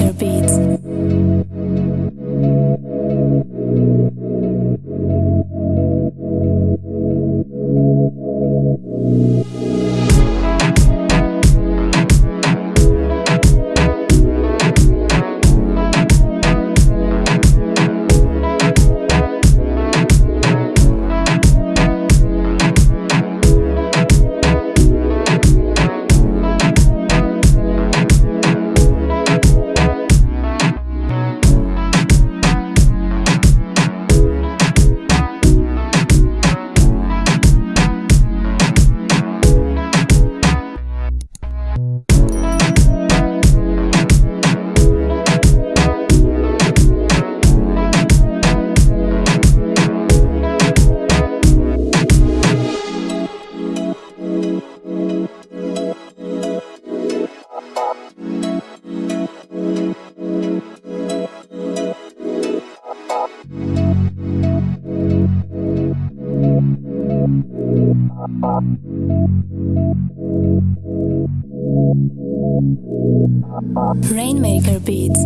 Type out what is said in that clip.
Your beats. Rainmaker Beats.